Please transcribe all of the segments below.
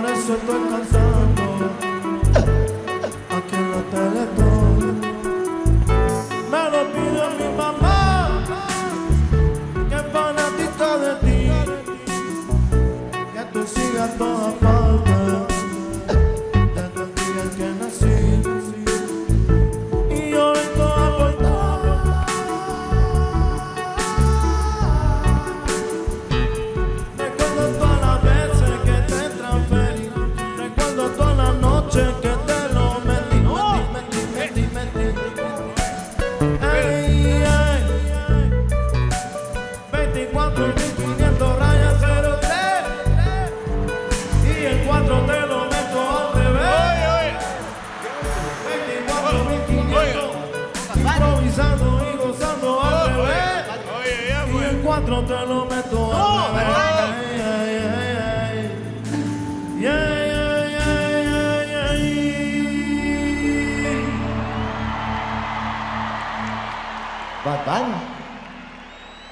por eso estoy cansando.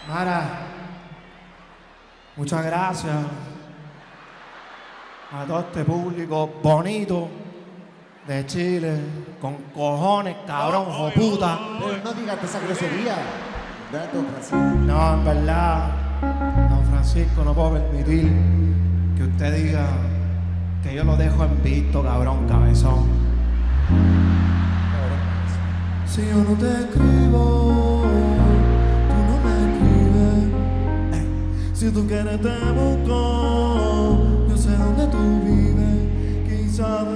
Mara, muchas gracias a todo este público bonito de Chile, con cojones, cabrón, o puta. Pero no digas esa grosería. No, en verdad, don Francisco, no puedo permitir que usted diga que yo lo dejo en visto, cabrón, cabezón. Si yo no te escribo, Si tú quieres te busco, yo sé dónde tú vives. Quizás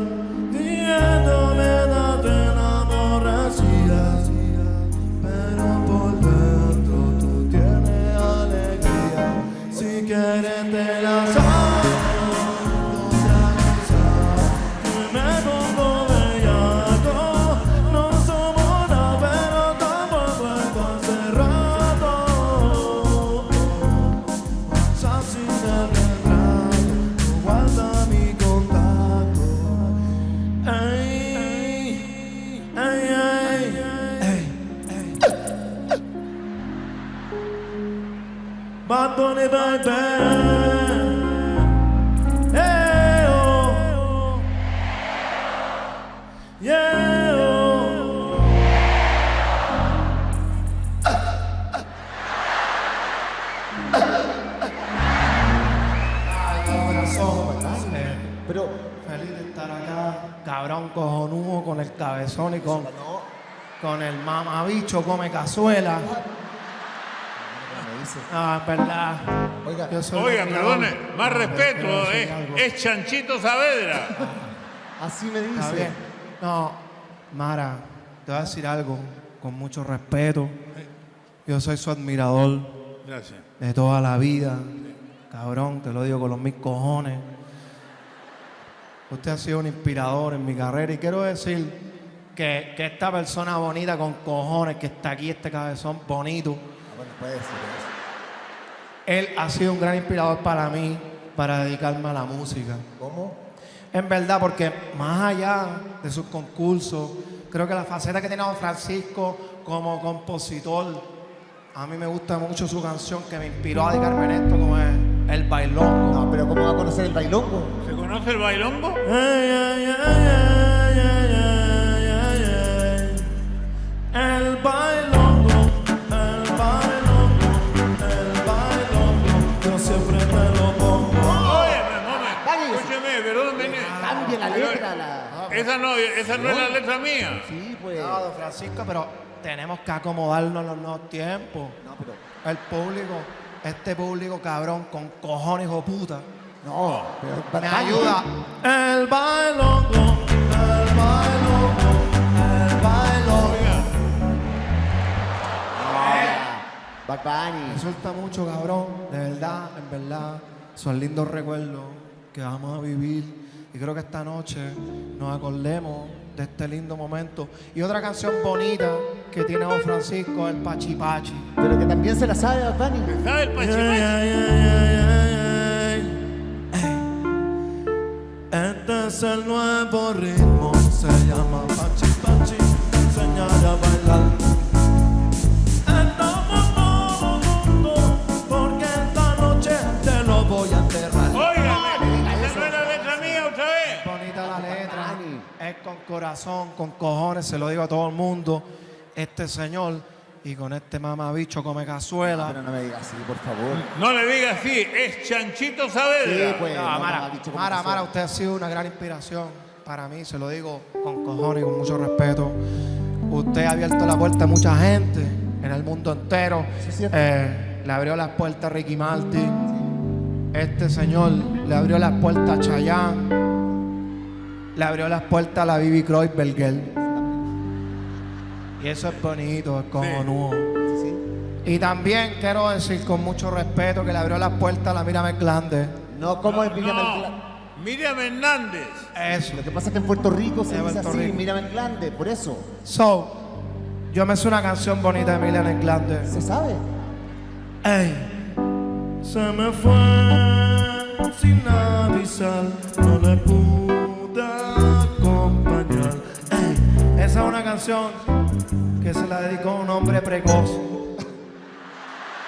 diciéndome te enamoras pero por dentro tú tienes alegría. Si quieres te la saco, Hey, oh. Yeah, oh. Ay, corazón, eh, Pero, Feliz de estar acá, cabrón cojonudo con el cabezón y con, con el mamabicho come cazuela. Dice. Ah, es verdad. Oiga, Yo soy Oiga, perdone, más respeto, eh, es Chanchito Saavedra. así me Está dice. bien. No, Mara, te voy a decir algo con mucho respeto. Yo soy su admirador Gracias. de toda la vida. Cabrón, te lo digo con los mil cojones. Usted ha sido un inspirador en mi carrera y quiero decir que, que esta persona bonita con cojones que está aquí, este cabezón bonito, Ah, bueno, puede eso. Él ha sido un gran inspirador para mí para dedicarme a la música. ¿Cómo? En verdad, porque más allá de sus concursos, creo que la faceta que tiene Don Francisco como compositor, a mí me gusta mucho su canción que me inspiró a dedicarme en esto, como es El Bailongo. No, pero ¿cómo va a conocer el bailongo? ¿Se conoce el bailongo? El bailongo, Esa no, esa no es la letra mía. Sí, pues. No, Don Francisco, pero tenemos que acomodarnos a los nuevos tiempos. No, pero. El público, este público cabrón, con cojones o puta, No, pero. Bad me ayuda. El bailongo, el bailongo, el bailongo. Bad Bunny. Me suelta mucho, cabrón. De verdad, en verdad. Son lindos recuerdos que vamos a vivir. Y creo que esta noche nos acordemos de este lindo momento. Y otra canción bonita que tiene Don Francisco, el Pachi Pachi. Pero que también se la sabe Bad Bunny. ¿sabe el. Este es el nuevo ritmo, se llama Pachi Pachi, enseñar a bailar. Corazón, con cojones, se lo digo a todo el mundo, este señor, y con este mamabicho come cazuela. Pero no me digas así, por favor. No le diga así, es Chanchito Saavedra. Sí, pues. No, no, Mara, Mara, Mara, usted ha sido una gran inspiración para mí, se lo digo con cojones y con mucho respeto. Usted ha abierto la puerta a mucha gente en el mundo entero. Sí, es cierto. Eh, le abrió las puertas a Ricky Martin. Este señor le abrió las puertas a Chayanne. Le abrió las puertas a la Bibi Kreuzberger. Y eso es bonito, es cojonudo. Sí, sí. Y también quiero decir con mucho respeto que le abrió las puertas a la Mírame Glande. No, como es Miriam el No, Glande? Miriam Hernández. Eso. Lo que pasa es que en Puerto Rico se dice Puerto así, Rico. Miriam el Glande, por eso. So, yo me sé una canción bonita de Miriam Glande. ¿Se sabe? Ey. Se me fue sin avisar, no le pude Esa es una canción que se la dedicó a un hombre precoz.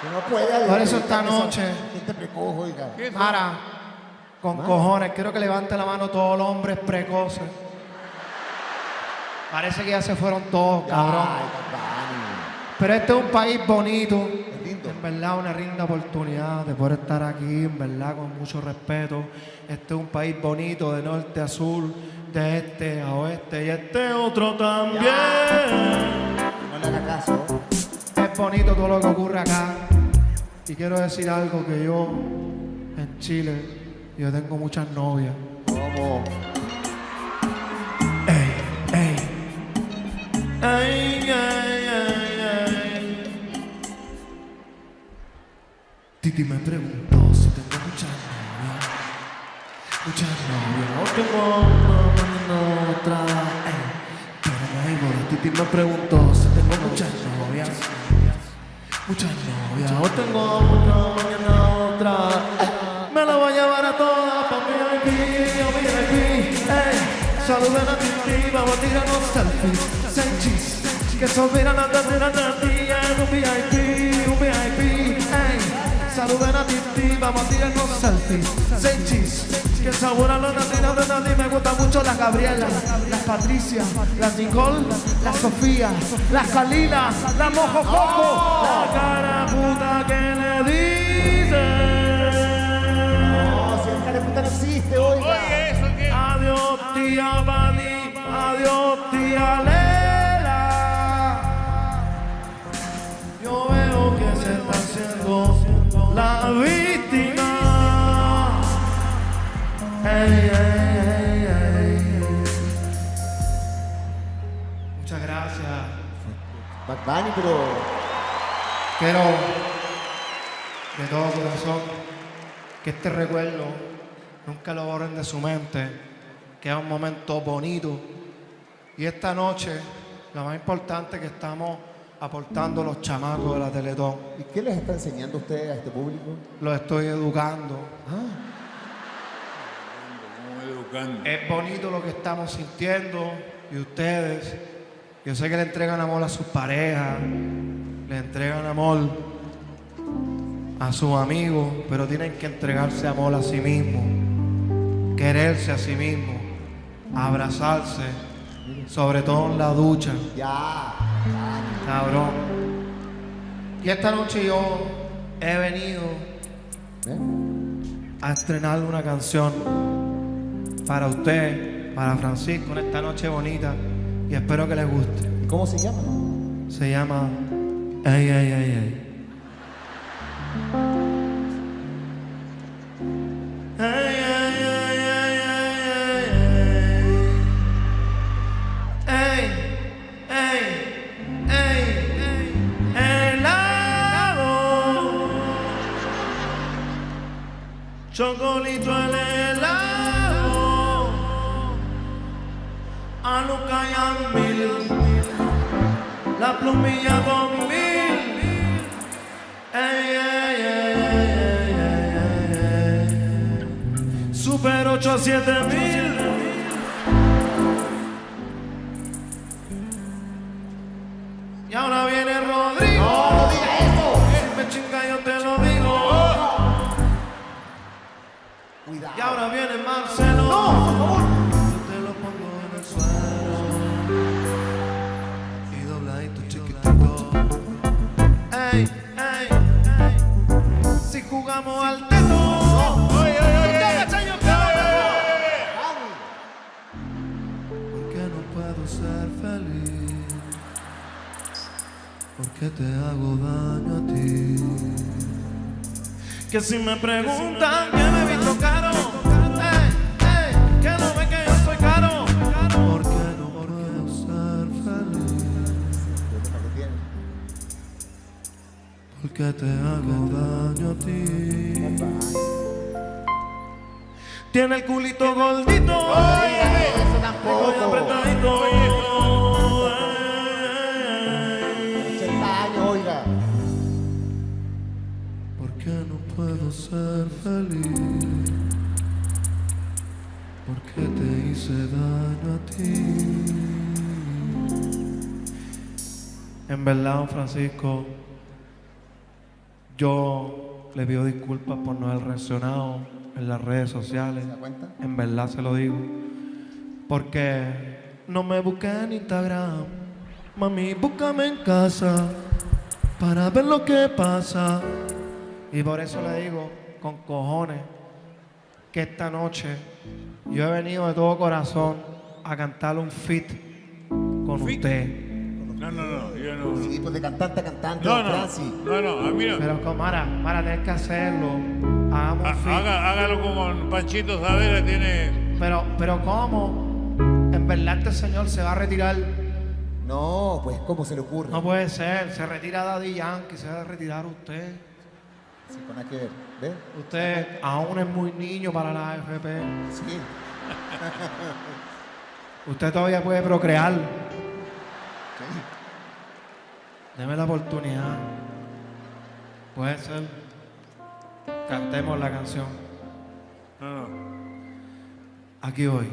Que no. Por eso esta noche- Gente precoz, oiga. Mara, con cojones, quiero que levante la mano todos los hombres precoces. Parece que ya se fueron todos, cabrón. Pero este es un país bonito. En verdad, una linda oportunidad de poder estar aquí, en verdad, con mucho respeto. Este es un país bonito, de norte a sur, de este a oeste, y este otro también. No le caso. Es bonito todo lo que ocurre acá. Y quiero decir algo que yo, en Chile, yo tengo muchas novias. ¿Cómo? Ey, ey. Ey, ey, ey, ey. Titi me preguntó si tengo muchas novias. Novias. No tengo una, no otra. Pero hay boda. Titi me preguntó si tengo muchas novias. Muchas novias. Hoy tengo una, mañana otra. Me la voy a llevar a todas pa' VIP, a VIP. Ey. Saluden a Titi, vamos a tirarnos selfies. Selfies. Que son miran a ti, en un VIP. Saluden a Titi, vamos a tirarnos selfies. Selfies. Que sabor a los latinos de nadie me gusta mucho las Gabriela, las Patricia, las Nicole, las Sofía, las Kalina, la Mojo Coco, la cara puta que le dice. No, si el cara puta no existe, oiga. Oye, eso que. Adiós, tía Bani, adiós, tía Lela. Bunny, pero. Quiero de todo corazón que este recuerdo nunca lo borren de su mente, que es un momento bonito. Y esta noche, lo más importante que estamos aportando los chamacos de la Teletón. ¿Y qué les está enseñando usted a este público? Los estoy educando. Ah, educando. Es bonito lo que estamos sintiendo y ustedes, yo sé que le entregan amor a sus parejas, le entregan amor a sus amigos, pero tienen que entregarse amor a sí mismos, quererse a sí mismos, abrazarse, sobre todo en la ducha, ya. cabrón. Y esta noche yo he venido ¿Eh? a estrenar una canción para usted, para Francisco, en esta noche bonita. Y espero que les guste. ¿Y cómo se llama? Se llama Ey, ey, ey, ey. Ey, ey, Mil. La plumilla con mil. Ey, ey, ey. Super 8 a 7 mil. Y ahora viene Rodrigo. ¡No, no diga eso! Si me chinga yo te lo digo. Cuidado. Y ahora viene Marcelo. No, por favor. jugamos al teto. Oye, oye, Porque no puedo ser feliz. Porque te hago daño a ti. Que si me preguntan que me vi tocar Porque te hago daño a ti. Tiene el culito gordito. Eso. 80 años, oiga. ¿Por qué no puedo ser feliz? ¿Por qué te hice daño a ti? En verdad, Francisco, yo le pido disculpas por no haber reaccionado en las redes sociales. ¿Se da cuenta? En verdad se lo digo. Porque no me busqué en Instagram. Mami, búscame en casa para ver lo que pasa. Y por eso le digo, con cojones, que esta noche yo he venido de todo corazón a cantarle un fit con ¿Fit? usted. No, no, no, yo no. Sí, pues de cantante a cantante, No, no, Francis. no, no, a mí no. Pero con Mara, Mara, tienes que hacerlo. Hagamos Ha- fit. haga- hágalo como Panchito Savera tiene. Pero, pero ¿cómo? En verdad este señor se va a retirar. No, pues, ¿cómo se le ocurre? No puede ser. Se retira Daddy Yankee, se va a retirar usted. Sí, con que ver. ¿Ves? Usted aún es muy niño para la AFP. Sí. Usted todavía puede procrear. Deme la oportunidad. Puede ser. Cantemos la canción. No, no. Aquí voy.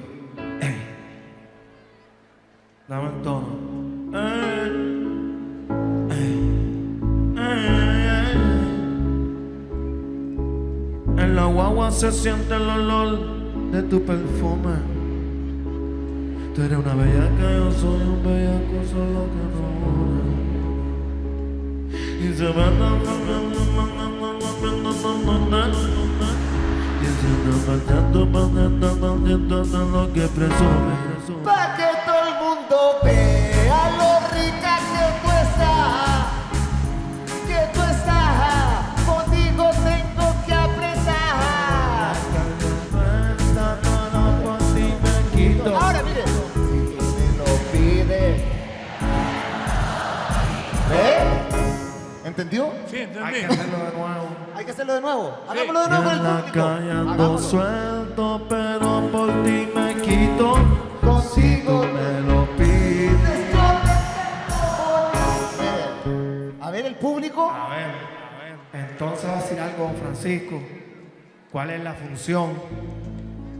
Dame el tono. En la guagua se siente el olor de tu perfume. Tú eres una bellaca, yo soy un bellaco, solo que no. Y se y se anda matando, matando, matando de lo que presume. presume. Pa' que todo el mundo vea lo ¿Entendió? Sí, Hay que entendí. hacerlo de nuevo. Hay que hacerlo de nuevo. Hagámoslo de nuevo con en el público. Hagámoslo. suelto, pero por ti me quito. Consigo Me lo pides. A ver, el público. A ver, a ver. Entonces va a decir algo, don Francisco. ¿Cuál es la función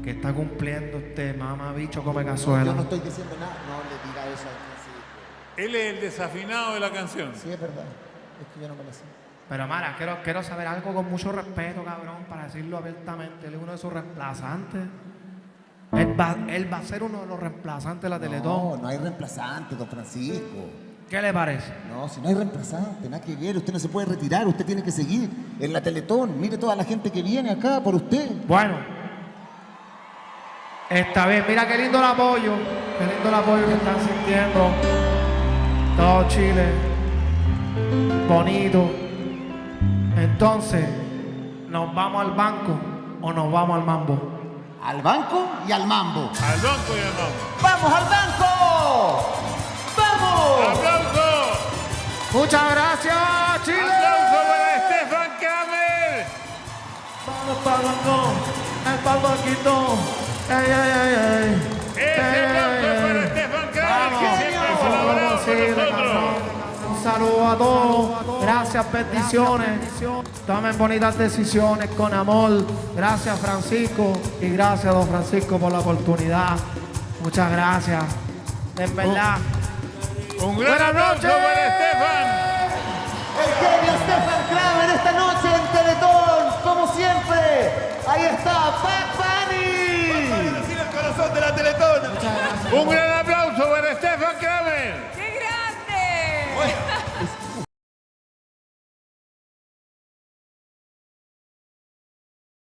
que está cumpliendo este mamá bicho come Yo cazuela? no estoy diciendo nada. No le diga eso a Francisco. Él es el desafinado de la canción. Sí, es verdad. Es que yo no me lo sé. Pero Mara, quiero, quiero saber algo con mucho respeto, cabrón, para decirlo abiertamente. Él es uno de sus reemplazantes. Él va, él va a ser uno de los reemplazantes de la Teletón. No, no hay reemplazante, don Francisco. ¿Qué le parece? No, si no hay reemplazante, nada que ver. Usted no se puede retirar, usted tiene que seguir en la Teletón. Mire toda la gente que viene acá por usted. Bueno, está bien. Mira qué lindo el apoyo. Qué lindo el apoyo que están sintiendo. Todo Chile. Bonito. Entonces, ¿nos vamos al banco o nos vamos al mambo? Al banco y al mambo. Al banco y al mambo. ¡Vamos al banco! ¡Vamos! ¡Aplauso! Muchas gracias, Chile. ¡Aplauso para Stefan Kamel! Vamos para el banco, el banquito. Ey, ey, ey, ey. Ese Ey, aplauso ey, para ey. Stefan Kamel, Vamos, que siempre con nosotros saludo a todos. Gracias, peticiones. Tomen bonitas decisiones con amor. Gracias, Francisco. Y gracias, don Francisco, por la oportunidad. Muchas gracias. En verdad. Un, un gran aplauso para Estefan. El genio Estefan Kramer esta noche en Teletón, como siempre. Ahí está, Pac Bunny. el corazón de la Teletón. Un gran aplauso para Estefan Kramer.